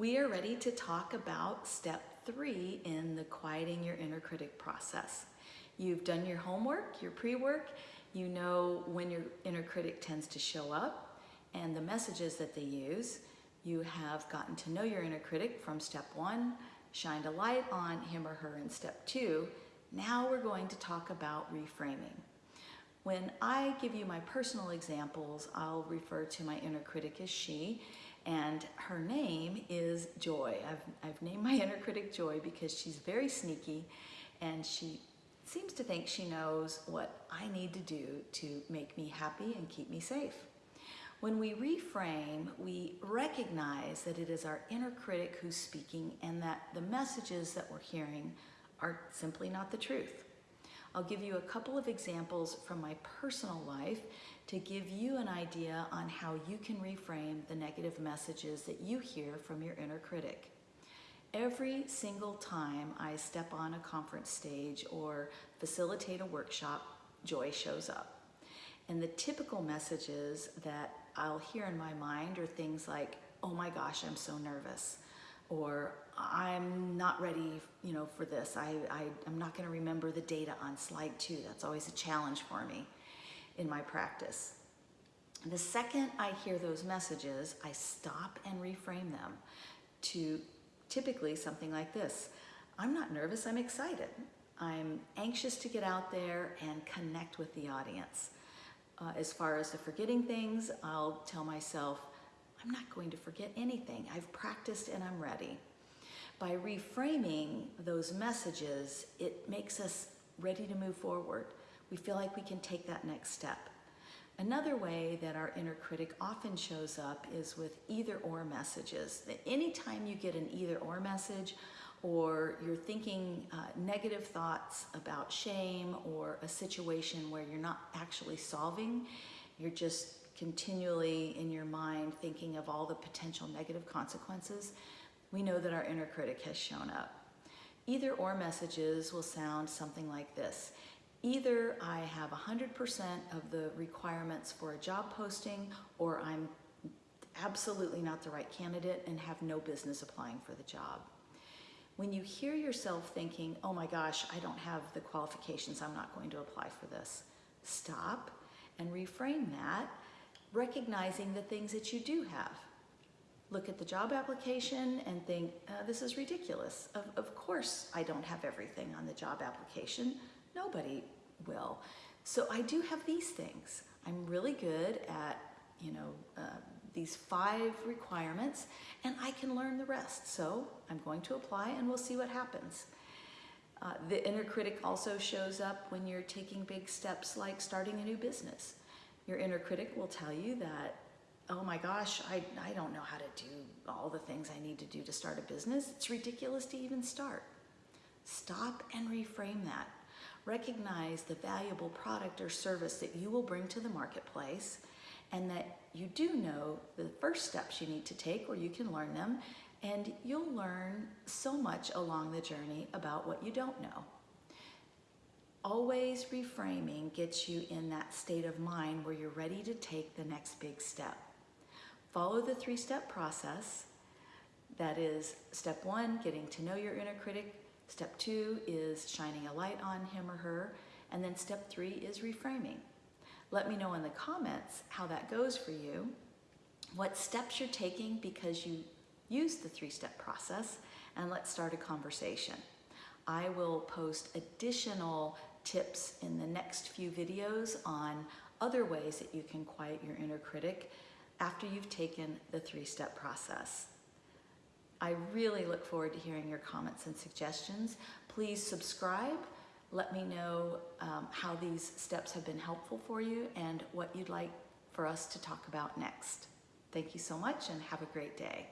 We are ready to talk about step three in the quieting your inner critic process. You've done your homework, your pre-work, you know when your inner critic tends to show up and the messages that they use. You have gotten to know your inner critic from step one, shined a light on him or her in step two. Now we're going to talk about reframing. When I give you my personal examples, I'll refer to my inner critic as she, and her name is Joy. I've, I've named my inner critic Joy because she's very sneaky and she seems to think she knows what I need to do to make me happy and keep me safe. When we reframe, we recognize that it is our inner critic who's speaking and that the messages that we're hearing are simply not the truth. I'll give you a couple of examples from my personal life to give you an idea on how you can reframe the negative messages that you hear from your inner critic. Every single time I step on a conference stage or facilitate a workshop, joy shows up. And the typical messages that I'll hear in my mind are things like, oh my gosh, I'm so nervous. Or I'm not ready, you know, for this. I, I, I'm not gonna remember the data on slide two. That's always a challenge for me in my practice. The second I hear those messages, I stop and reframe them to typically something like this. I'm not nervous, I'm excited. I'm anxious to get out there and connect with the audience. Uh, as far as the forgetting things, I'll tell myself, I'm not going to forget anything. I've practiced and I'm ready. By reframing those messages, it makes us ready to move forward. We feel like we can take that next step. Another way that our inner critic often shows up is with either or messages. That anytime you get an either or message, or you're thinking uh, negative thoughts about shame or a situation where you're not actually solving, you're just continually in your mind thinking of all the potential negative consequences, we know that our inner critic has shown up. Either or messages will sound something like this. Either I have 100% of the requirements for a job posting or I'm absolutely not the right candidate and have no business applying for the job. When you hear yourself thinking, oh my gosh, I don't have the qualifications, I'm not going to apply for this, stop and reframe that, recognizing the things that you do have. Look at the job application and think, uh, this is ridiculous. Of, of course I don't have everything on the job application. Nobody will. So I do have these things. I'm really good at, you know, uh, these five requirements and I can learn the rest. So I'm going to apply and we'll see what happens. Uh, the inner critic also shows up when you're taking big steps like starting a new business. Your inner critic will tell you that, oh my gosh, I, I don't know how to do all the things I need to do to start a business. It's ridiculous to even start. Stop and reframe that. Recognize the valuable product or service that you will bring to the marketplace and that you do know the first steps you need to take or you can learn them and you'll learn so much along the journey about what you don't know. Always reframing gets you in that state of mind where you're ready to take the next big step. Follow the three-step process. That is step one, getting to know your inner critic. Step two is shining a light on him or her. And then step three is reframing. Let me know in the comments how that goes for you, what steps you're taking because you use the three-step process, and let's start a conversation. I will post additional tips in the next few videos on other ways that you can quiet your inner critic after you've taken the three-step process. I really look forward to hearing your comments and suggestions. Please subscribe let me know um, how these steps have been helpful for you and what you'd like for us to talk about next. Thank you so much and have a great day.